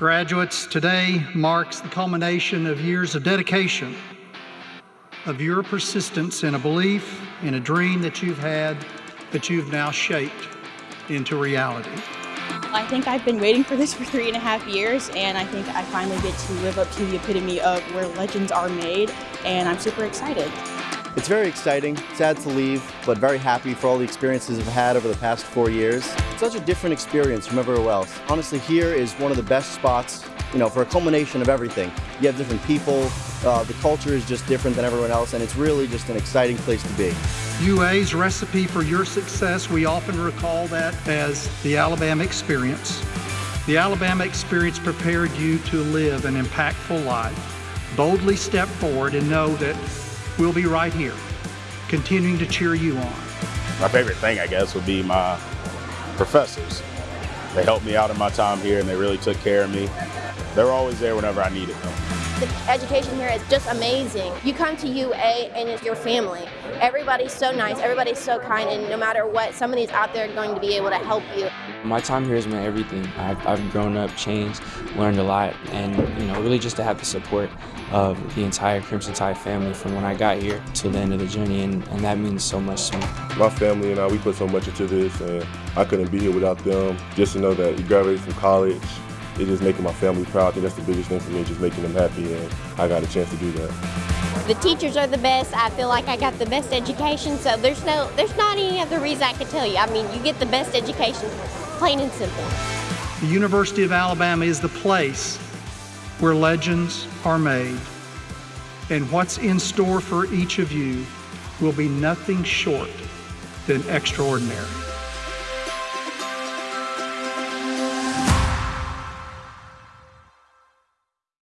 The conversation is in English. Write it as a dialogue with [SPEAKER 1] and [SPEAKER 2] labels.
[SPEAKER 1] Graduates, today marks the culmination of years of dedication, of your persistence in a belief, in a dream that you've had, that you've now shaped into reality.
[SPEAKER 2] I think I've been waiting for this for three and a half years, and I think I finally get to live up to the epitome of where legends are made, and I'm super excited.
[SPEAKER 3] It's very exciting, sad to leave, but very happy for all the experiences I've had over the past four years. It's such a different experience from everywhere else. Honestly, here is one of the best spots, you know, for a culmination of everything. You have different people, uh, the culture is just different than everyone else, and it's really just an exciting place to be.
[SPEAKER 1] UA's recipe for your success, we often recall that as the Alabama experience. The Alabama experience prepared you to live an impactful life. Boldly step forward and know that we'll be right here, continuing to cheer you on.
[SPEAKER 4] My favorite thing, I guess, would be my professors. They helped me out in my time here and they really took care of me. They were always there whenever I needed them.
[SPEAKER 5] The education here is just amazing. You come to UA and it's your family. Everybody's so nice, everybody's so kind, and no matter what, somebody's out there going to be able to help you.
[SPEAKER 6] My time here has meant everything. I've, I've grown up, changed, learned a lot, and you know, really just to have the support of the entire Crimson Tide family from when I got here till the end of the journey, and, and that means so much to me.
[SPEAKER 7] My family and I, we put so much into this, and I couldn't be here without them. Just to know that you graduated from college, it's just making my family proud. I think that's the biggest thing for me, just making them happy, and I got a chance to do that.
[SPEAKER 8] The teachers are the best. I feel like I got the best education, so there's no, there's not any other reason I could tell you. I mean, you get the best education, plain and simple.
[SPEAKER 1] The University of Alabama is the place where legends are made, and what's in store for each of you will be nothing short than extraordinary.